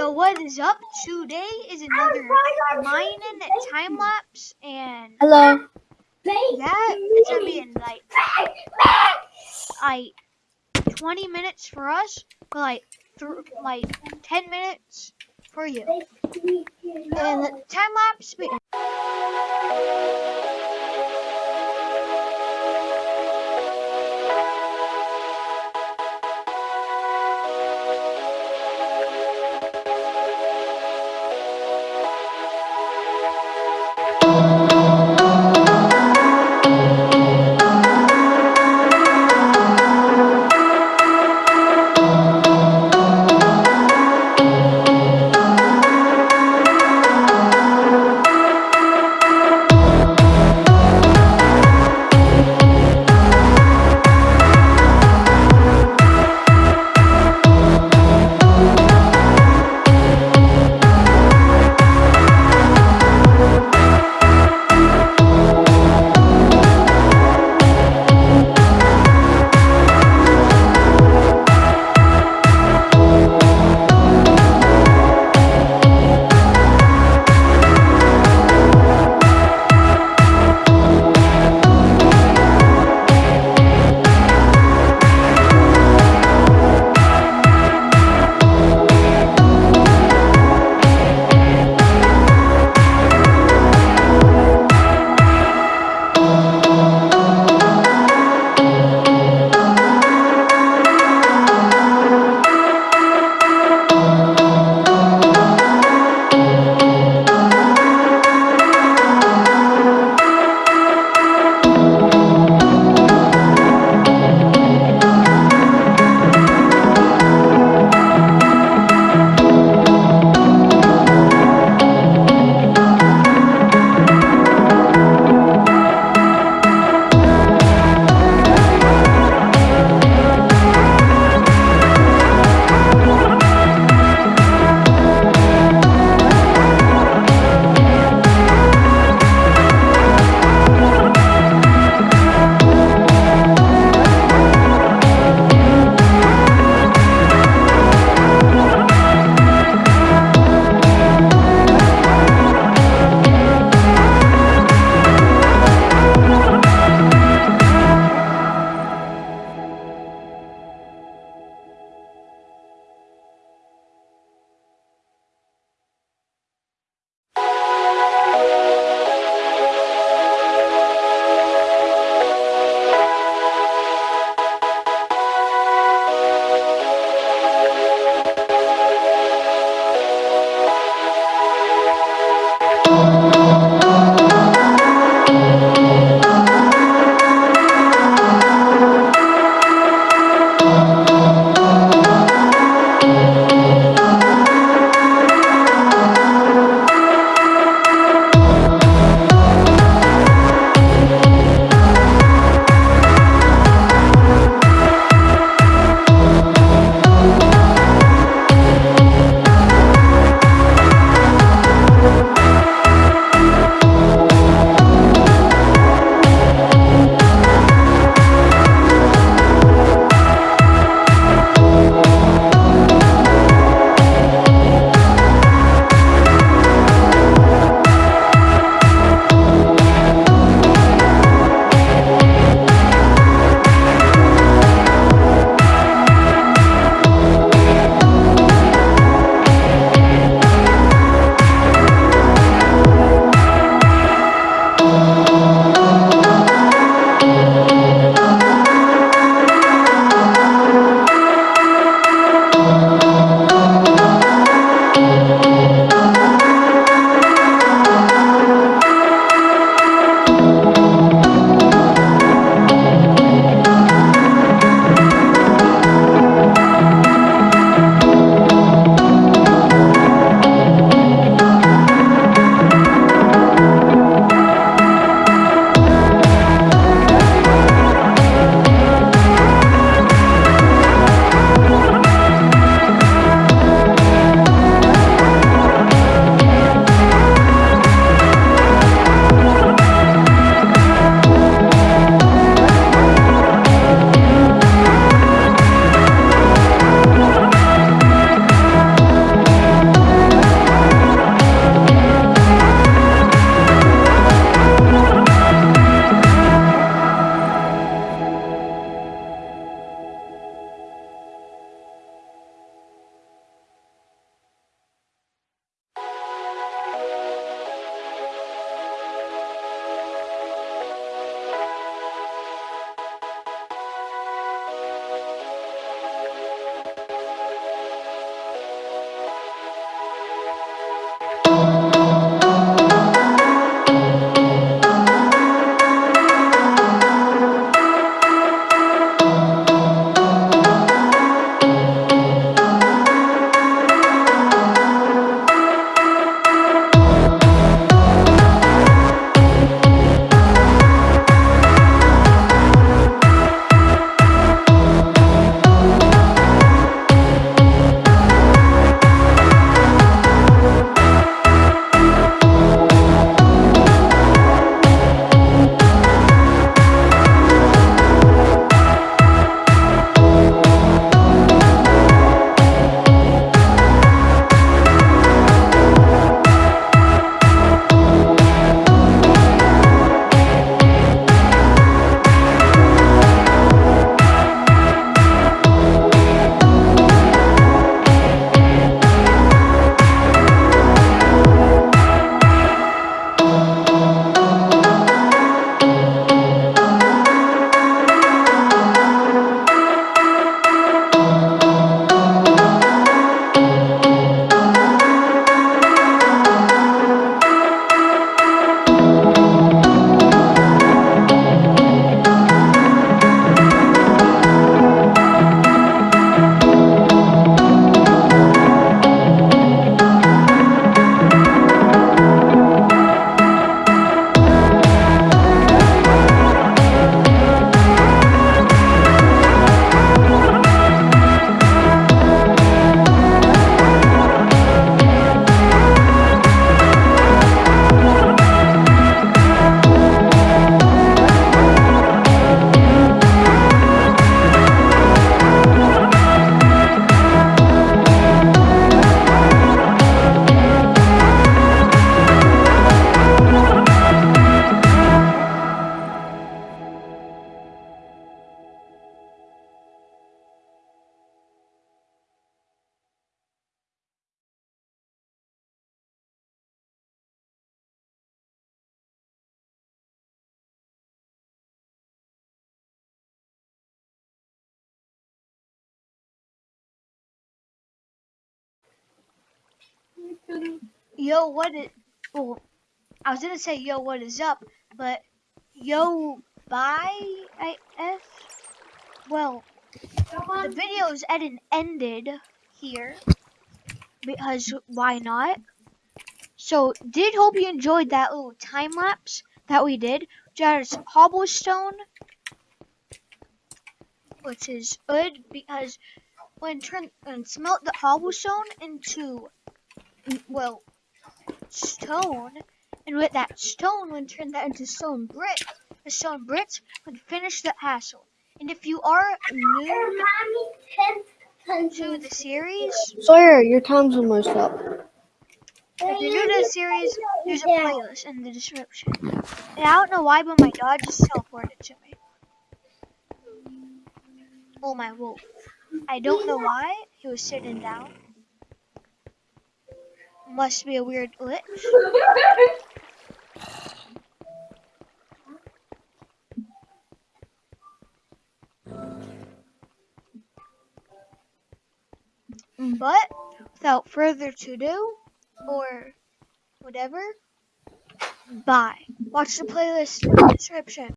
Yo, what is up? Today is another mining time lapse, and Hello. yeah, it's gonna be in like like 20 minutes for us, but like like 10 minutes for you. And the time lapse. Senhor. Yo, what is? Well, I was gonna say yo, what is up, but yo, bye. I f. Well, the video's at an ended here because why not? So, did hope you enjoyed that little time lapse that we did. Just cobblestone, which is good because when turn and smelt the cobblestone into well stone, and with that stone, when turn that into stone brick, the stone bricks would finish the castle. And if you are new to the series, Sawyer, your time's almost up. if you're new to the series, there's a playlist in the description. And I don't know why, but my dog just teleported to me. Oh my wolf. I don't know why. He was sitting down. Must be a weird glitch. But without further to do or whatever, bye. Watch the playlist in the description.